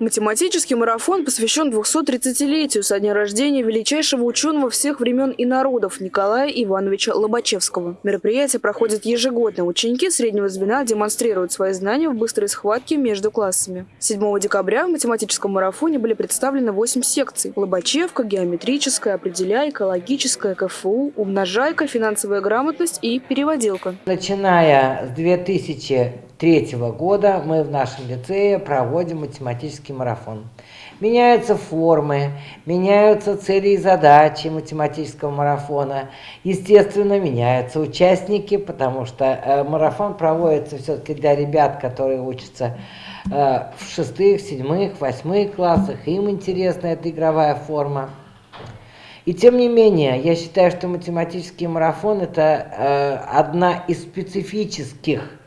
Математический марафон посвящен 230-летию со дня рождения величайшего ученого всех времен и народов Николая Ивановича Лобачевского. Мероприятие проходит ежегодно. Ученики среднего звена демонстрируют свои знания в быстрой схватке между классами. 7 декабря в математическом марафоне были представлены 8 секций. Лобачевка, геометрическая, определяйка, логическая, КФУ, умножайка, финансовая грамотность и переводилка. Начиная с 2003 года мы в нашем лицее проводим математический марафон. Меняются формы, меняются цели и задачи математического марафона. Естественно, меняются участники, потому что э, марафон проводится все-таки для ребят, которые учатся э, в шестых, седьмых, восьмых классах. Им интересна эта игровая форма. И тем не менее, я считаю, что математический марафон – это э, одна из специфических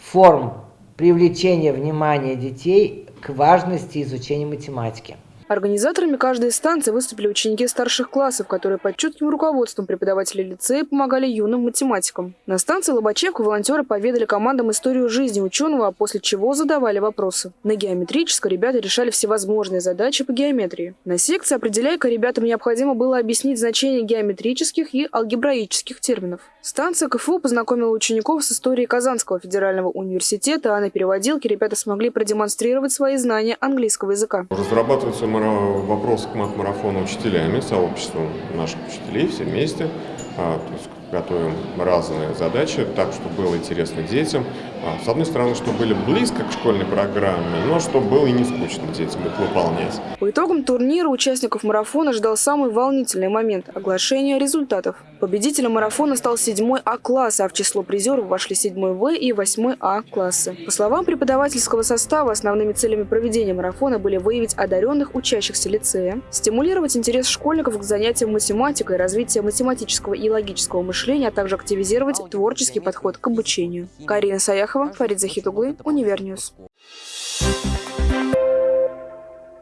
форм привлечения внимания детей к важности изучения математики. Организаторами каждой станции выступили ученики старших классов, которые под чутким руководством преподавателей лицея помогали юным математикам. На станции Лобачевка волонтеры поведали командам историю жизни ученого, а после чего задавали вопросы. На геометрической ребята решали всевозможные задачи по геометрии. На секции «Определяйка» ребятам необходимо было объяснить значение геометрических и алгебраических терминов. Станция КФУ познакомила учеников с историей Казанского федерального университета, а на переводилке ребята смогли продемонстрировать свои знания английского языка. Разрабатывается вопрос к мат-марафону учителями, сообществом наших учителей, все вместе. А, то есть готовим разные задачи, так, чтобы было интересно детям. А, с одной стороны, чтобы были близко к школьной программе, но чтобы было и не скучно детям их выполнять. По итогам турнира участников марафона ждал самый волнительный момент – оглашение результатов. Победителем марафона стал 7 А-класс, а в число призеров вошли 7 В и 8 А-классы. По словам преподавательского состава, основными целями проведения марафона были выявить одаренных учащихся лицея, стимулировать интерес школьников к занятиям математикой, развитие математического и логического мышления, а также активизировать творческий подход к обучению. Карина Саяхова, Фарид Захитуглы, Univer News. Thank